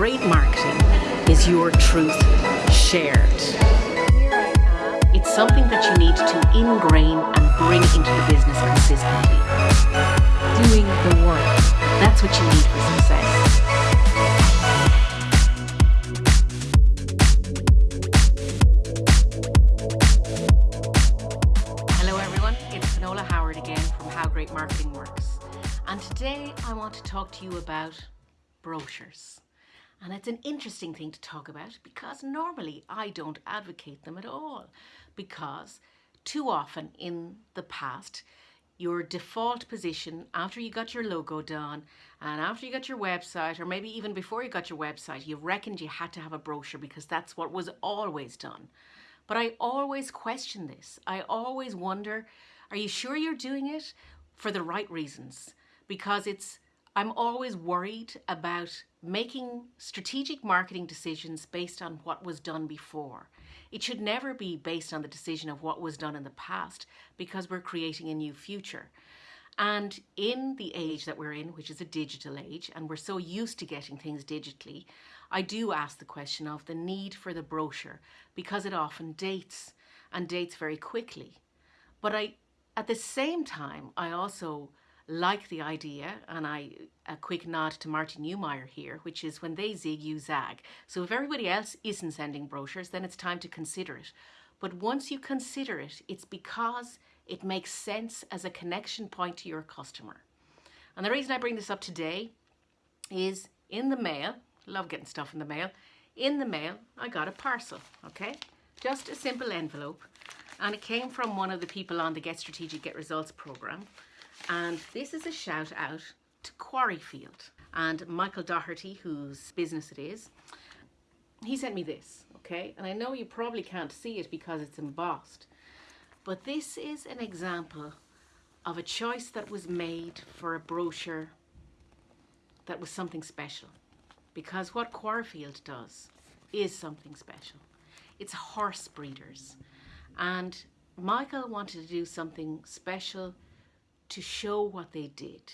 great marketing is your truth shared. It's something that you need to ingrain and bring into the business consistently. Doing the work. That's what you need for success. Hello everyone, it's Finola Howard again from How Great Marketing Works. And today I want to talk to you about brochures. And it's an interesting thing to talk about because normally I don't advocate them at all. Because too often in the past, your default position after you got your logo done and after you got your website, or maybe even before you got your website, you reckoned you had to have a brochure because that's what was always done. But I always question this. I always wonder, are you sure you're doing it for the right reasons? Because it's I'm always worried about making strategic marketing decisions based on what was done before. It should never be based on the decision of what was done in the past because we're creating a new future. And in the age that we're in, which is a digital age, and we're so used to getting things digitally, I do ask the question of the need for the brochure because it often dates and dates very quickly. But I, at the same time, I also like the idea, and I a quick nod to Martin Neumeier here, which is when they zig, you zag. So if everybody else isn't sending brochures, then it's time to consider it. But once you consider it, it's because it makes sense as a connection point to your customer. And the reason I bring this up today is in the mail, love getting stuff in the mail, in the mail I got a parcel, okay? Just a simple envelope. And it came from one of the people on the Get Strategic, Get Results program. And this is a shout out to Quarryfield and Michael Doherty, whose business it is. He sent me this, okay? And I know you probably can't see it because it's embossed. But this is an example of a choice that was made for a brochure that was something special. Because what Quarryfield does is something special. It's horse breeders. And Michael wanted to do something special to show what they did,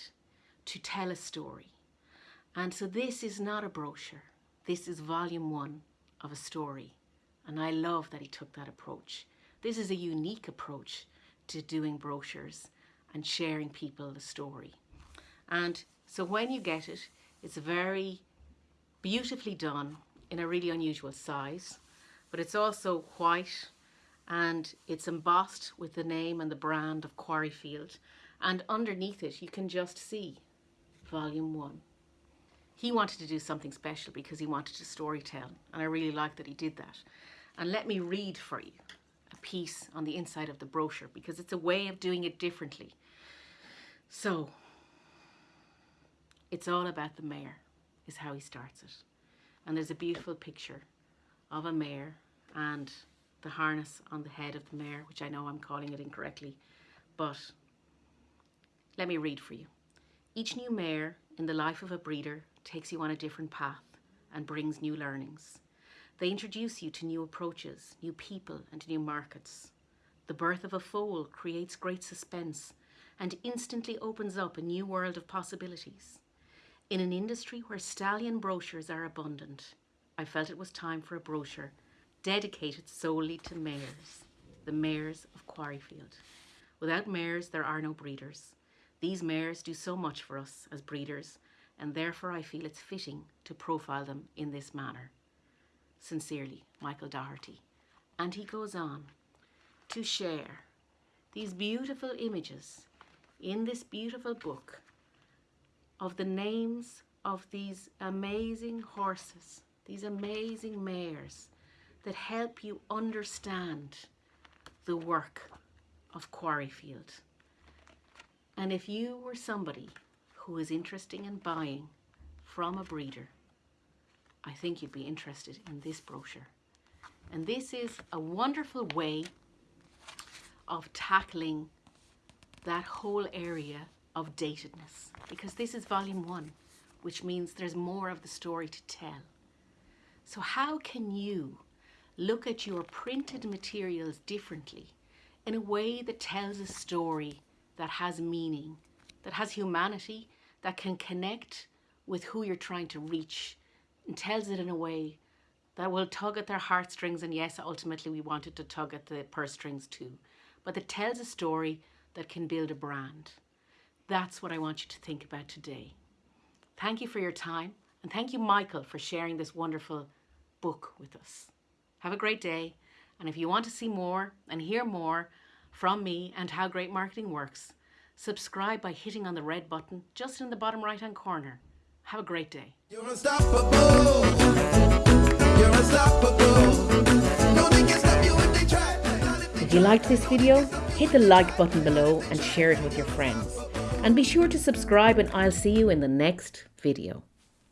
to tell a story. And so this is not a brochure. This is volume one of a story. And I love that he took that approach. This is a unique approach to doing brochures and sharing people the story. And so when you get it, it's very beautifully done in a really unusual size, but it's also white and it's embossed with the name and the brand of Quarryfield. And underneath it, you can just see volume one. He wanted to do something special because he wanted to storytell, and I really like that he did that. And let me read for you a piece on the inside of the brochure because it's a way of doing it differently. So, it's all about the mare, is how he starts it. And there's a beautiful picture of a mare and the harness on the head of the mare, which I know I'm calling it incorrectly, but let me read for you. Each new mare in the life of a breeder takes you on a different path and brings new learnings. They introduce you to new approaches, new people and new markets. The birth of a foal creates great suspense and instantly opens up a new world of possibilities. In an industry where stallion brochures are abundant, I felt it was time for a brochure dedicated solely to mares, the mares of Quarryfield. Without mares, there are no breeders. These mares do so much for us as breeders, and therefore I feel it's fitting to profile them in this manner. Sincerely, Michael Doherty. And he goes on to share these beautiful images in this beautiful book of the names of these amazing horses, these amazing mares that help you understand the work of Quarryfield. And if you were somebody who is interested in buying from a breeder, I think you'd be interested in this brochure. And this is a wonderful way of tackling that whole area of datedness because this is volume one, which means there's more of the story to tell. So how can you look at your printed materials differently in a way that tells a story that has meaning, that has humanity, that can connect with who you're trying to reach and tells it in a way that will tug at their heartstrings. And yes, ultimately, we want it to tug at the purse strings too. But that tells a story that can build a brand. That's what I want you to think about today. Thank you for your time. And thank you, Michael, for sharing this wonderful book with us. Have a great day. And if you want to see more and hear more from me and how great marketing works, subscribe by hitting on the red button just in the bottom right hand corner. Have a great day. You're unstoppable. You're unstoppable. No, they can stop you if they try. If you liked this video, hit the like button below and share it with your friends. And be sure to subscribe and I'll see you in the next video.